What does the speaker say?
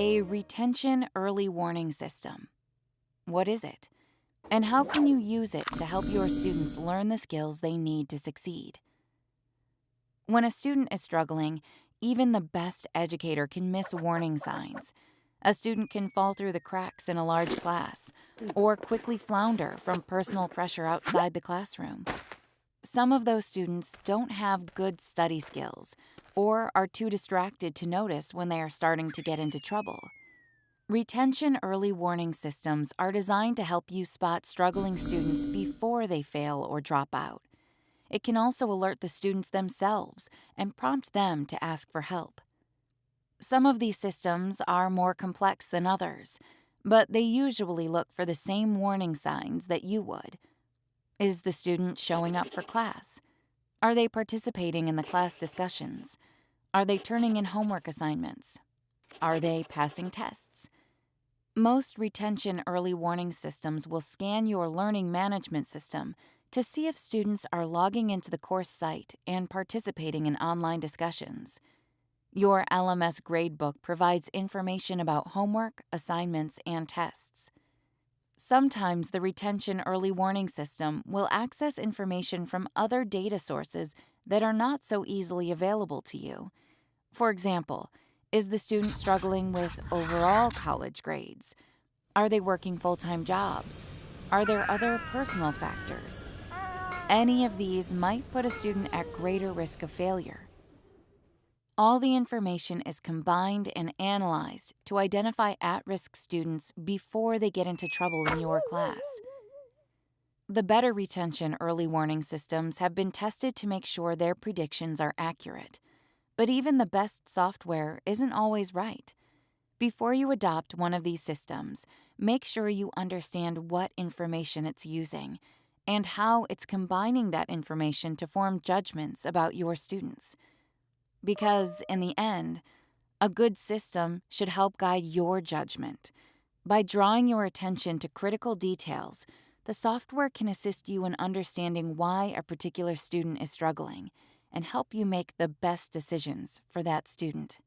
a retention early warning system. What is it? And how can you use it to help your students learn the skills they need to succeed? When a student is struggling, even the best educator can miss warning signs. A student can fall through the cracks in a large class or quickly flounder from personal pressure outside the classroom. Some of those students don't have good study skills or are too distracted to notice when they are starting to get into trouble. Retention early warning systems are designed to help you spot struggling students before they fail or drop out. It can also alert the students themselves and prompt them to ask for help. Some of these systems are more complex than others, but they usually look for the same warning signs that you would. Is the student showing up for class? Are they participating in the class discussions? Are they turning in homework assignments? Are they passing tests? Most retention early warning systems will scan your learning management system to see if students are logging into the course site and participating in online discussions. Your LMS gradebook provides information about homework, assignments, and tests. Sometimes the retention early warning system will access information from other data sources that are not so easily available to you. For example, is the student struggling with overall college grades? Are they working full time jobs? Are there other personal factors? Any of these might put a student at greater risk of failure. All the information is combined and analyzed to identify at risk students before they get into trouble in your class. The better retention early warning systems have been tested to make sure their predictions are accurate. But even the best software isn't always right. Before you adopt one of these systems, make sure you understand what information it's using and how it's combining that information to form judgments about your students. Because, in the end, a good system should help guide your judgment. By drawing your attention to critical details, the software can assist you in understanding why a particular student is struggling and help you make the best decisions for that student.